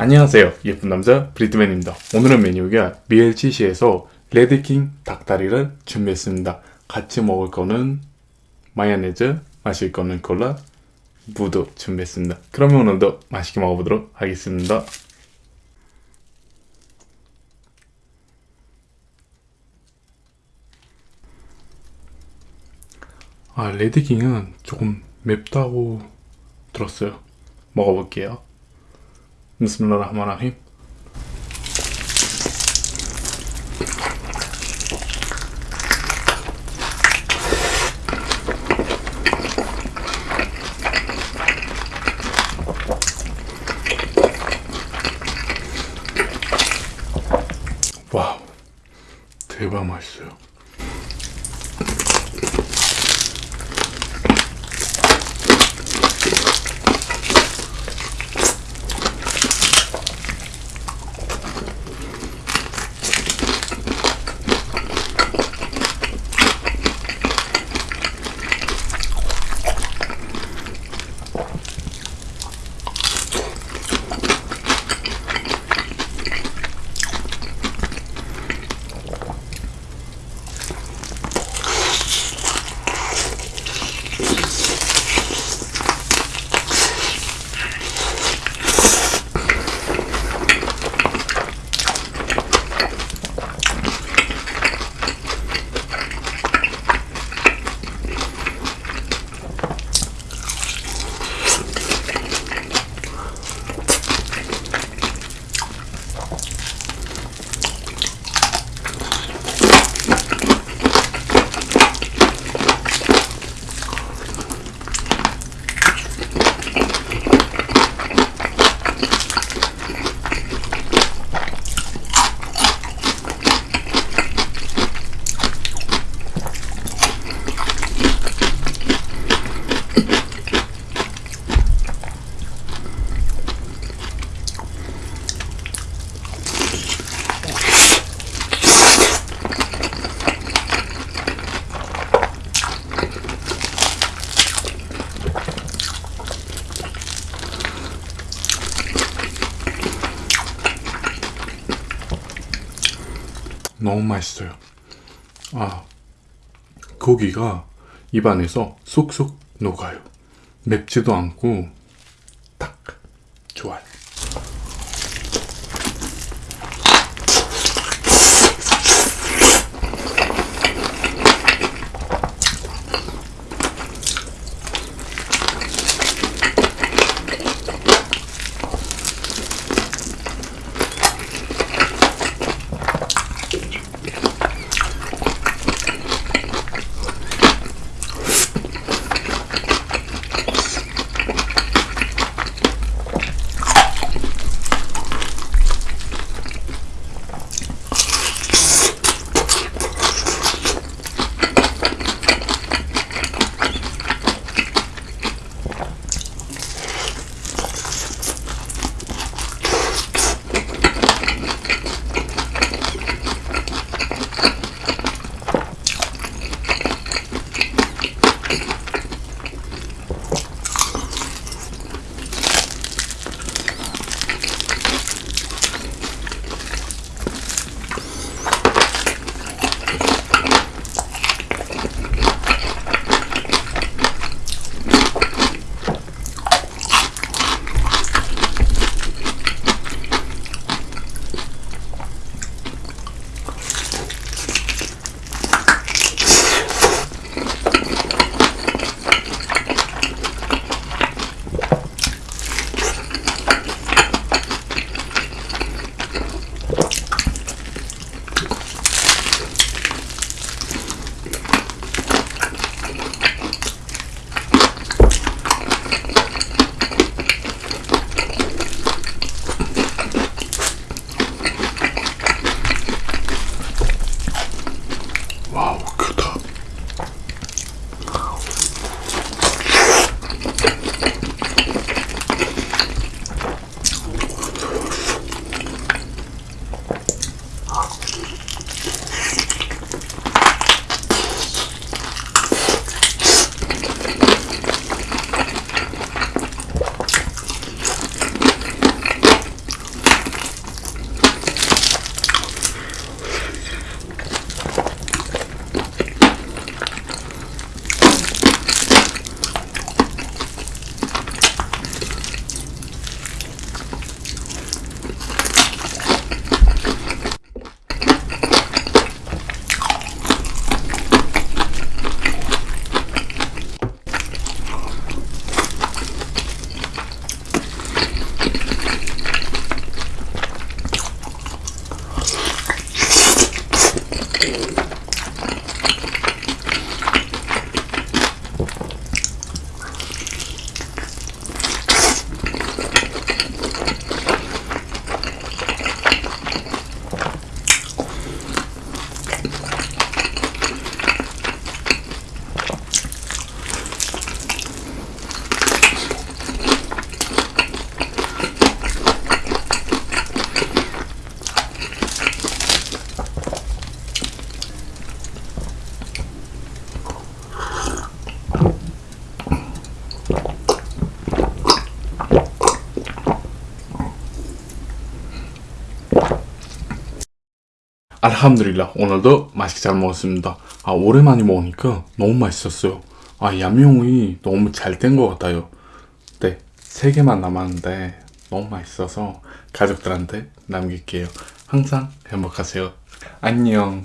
안녕하세요. 예쁜 남자 브리트맨입니다. 오늘은 메뉴가 BLCC에서 레드킹 닭다리를 준비했습니다. 같이 먹을 거는 마요네즈 마실 거는 콜라 무도 준비했습니다. 그러면 오늘도 맛있게 먹어보도록 하겠습니다. 아 레드킹은 조금 맵다고 들었어요. 먹어볼게요 비스밀라흐마니라힘 와우 대박 맛있어요 Thank. 너무 맛있어요. 아 고기가 입안에서 쏙쏙 녹아요. 맵지도 않고 딱 좋아요 알함드릴라 오늘도 맛있게 잘 먹었습니다. 아 오랜만에 먹으니까 너무 맛있었어요. 아 얌용이 너무 잘 된 것 같아요. 네, 세 개만 남았는데 너무 맛있어서 가족들한테 남길게요. 항상 행복하세요. 안녕.